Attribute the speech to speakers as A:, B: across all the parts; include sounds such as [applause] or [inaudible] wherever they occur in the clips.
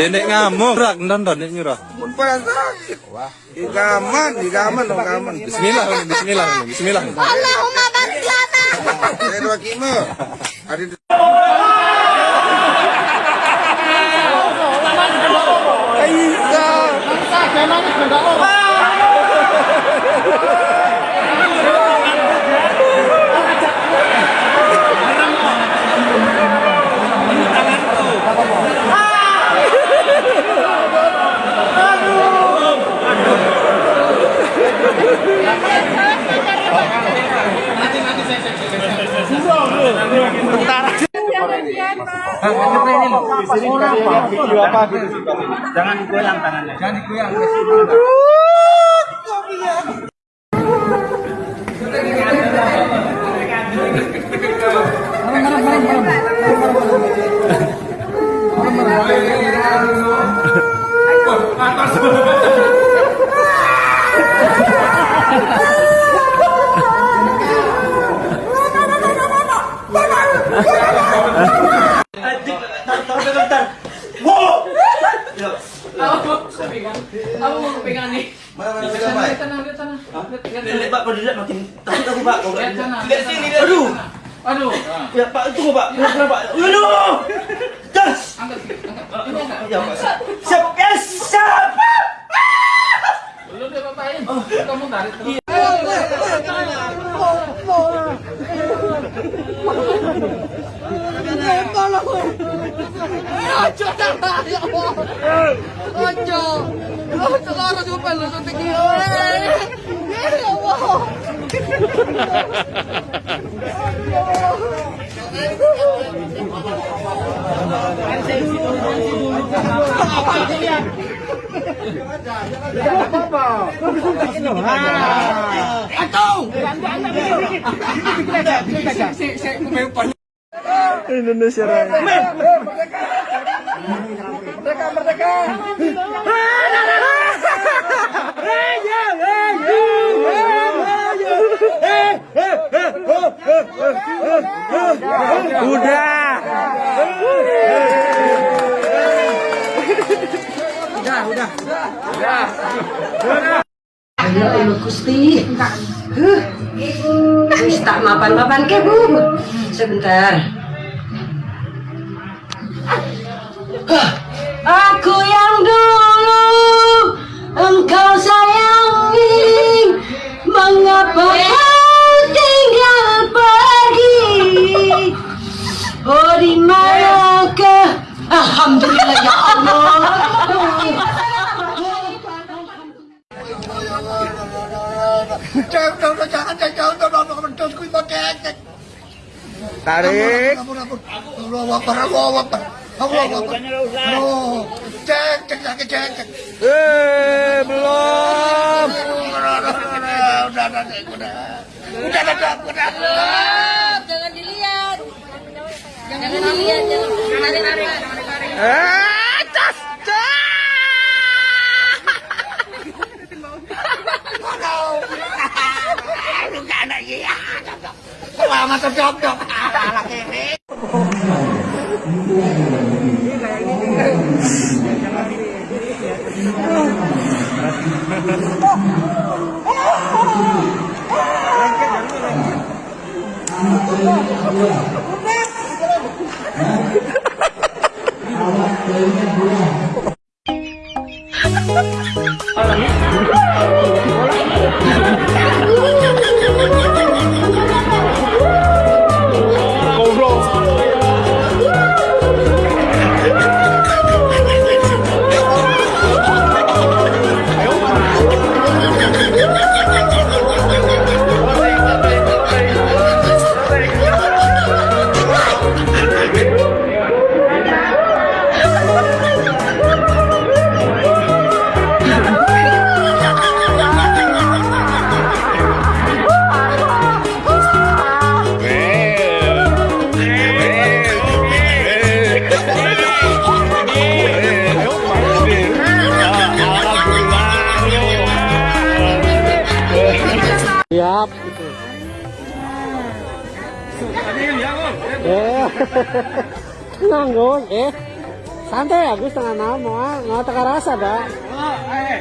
A: Dendek ngamuk, rak nonton nek nyurah.
B: Pun pada sakit. Di di di kaman.
A: Bismillah, bismillah, bismillah.
C: Allahumma barik lana.
B: Saya dua kimo. Ada
D: Jangan digoyang tangannya. Jangan digoyang. Kalau dilihat makin takut aku Pak.
E: Lihat
D: sini, lihat. Aduh.
E: Aduh.
D: Ya Pak, tunggu Pak. Kenapa Pak? Aduh. Das.
E: Angkat, angkat.
D: Ya Pak. Siap. Yes, siap.
E: Lu dia papain. Kamu tarik terus.
C: Ojo ya Allah. Ojo. Ojo lu.
A: Indonesia Raya. Udah.
F: Ayo ibu Gusti. Huh. Wis tak mapan-mapan ke Bu. Sebentar. Hah. Aku yang dulu engkau sayangi Mengapa kau tinggal pergi Oh di manakah Alhamdulillah ya Allah
B: Jangan, jangan, jangan, jangan, jangan, jangan, jangan, jangan, kuih pakai.
A: Tarik.
B: Ampun, ampun. Allah Akbar, Allah Akbar. Allah Akbar. Oh, cek, cek, cek, cek.
A: Eh, belum.
B: Udah, udah, udah, udah, udah, udah.
C: Jangan dilihat. Jangan dilihat, jangan tarik-tarik.
A: Eh, cas, cas.
B: Selamat Ini kayak gini. [laughs]
G: Eh. Tenang, Gus. Eh. Santai ya, Gus. Tengah malam mau mau teka rasa dah. Eh.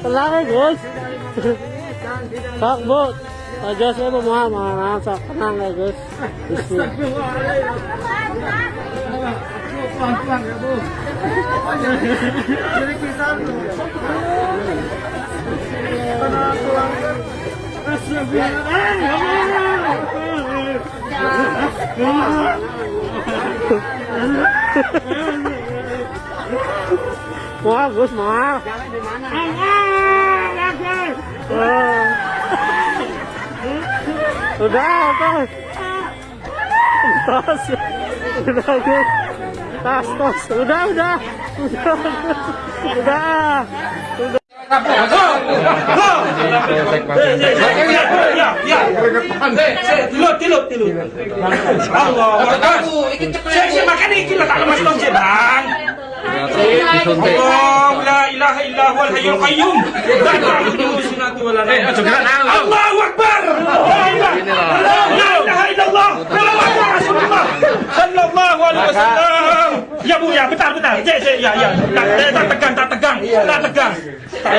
G: Tenang ya, Gus. Sok, Bu. Ojo saya mau mau mau sok tenang ya, Gus. Bismillah. Mau, Gus, mau. Udah, tos. Tos. Udah, Gus. Tas, tos. Udah, udah. Udah. Udah.
H: Ya, ya. Allahu akbar. Ya Bu, ya, bentar, bentar. Ya, ya, ya, ya. Tak, tegang, tak. Tak tegang. Tak.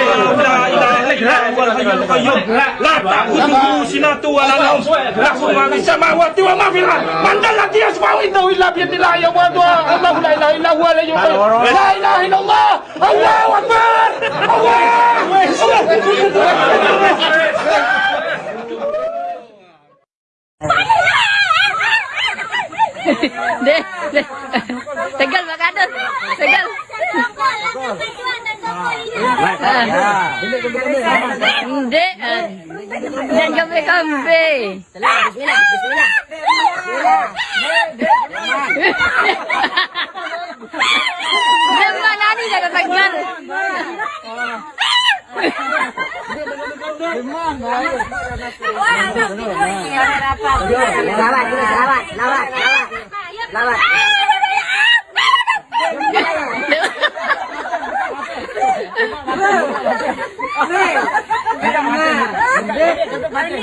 H: Allah, la ilaha illa huwal hayyul qayyum. La ta'khudhuhu sinatun wa la nawm. Lahu ma fis samawati wa ma fil ard. Man dhal ladzi yashfa'u indahu illa bi idhnihi ya wa Allah la ilaha illa huwa la ilaha La ilaha illallah. Allahu akbar. Allahu
I: Dan kambe kambe. Bismillah, bismillah.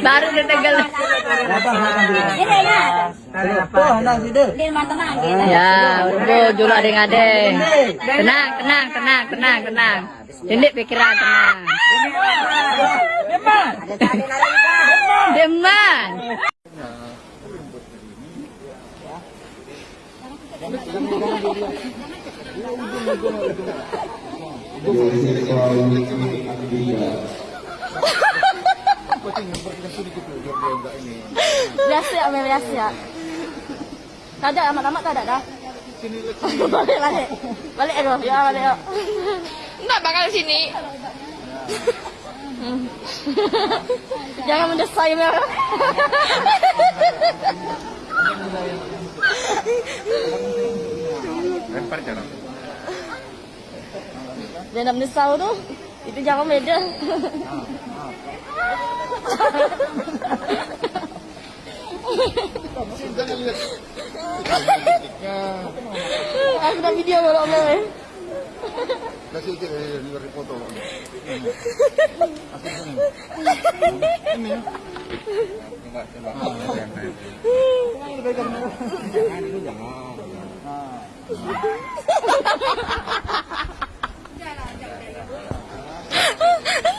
I: Baru dia tegal. Ya, urbo julak deng ade. Tenang, tenang, tenang, tenang, tenang. Ini pikiran tenang. Deman.
J: Biasa ya, biasa ya. Tak ada, amat-amat tak ada dah. [laughs] balik, balik. Balik, aduh. Ya, balik, yuk.
I: Nak bakal sini.
J: Jangan mendesai, Mel. Jangan mendesau tu. Itu jangan beda. Aku dah video kalau Mel.
B: Kasih ujung dari luar foto.
J: Ah, sempat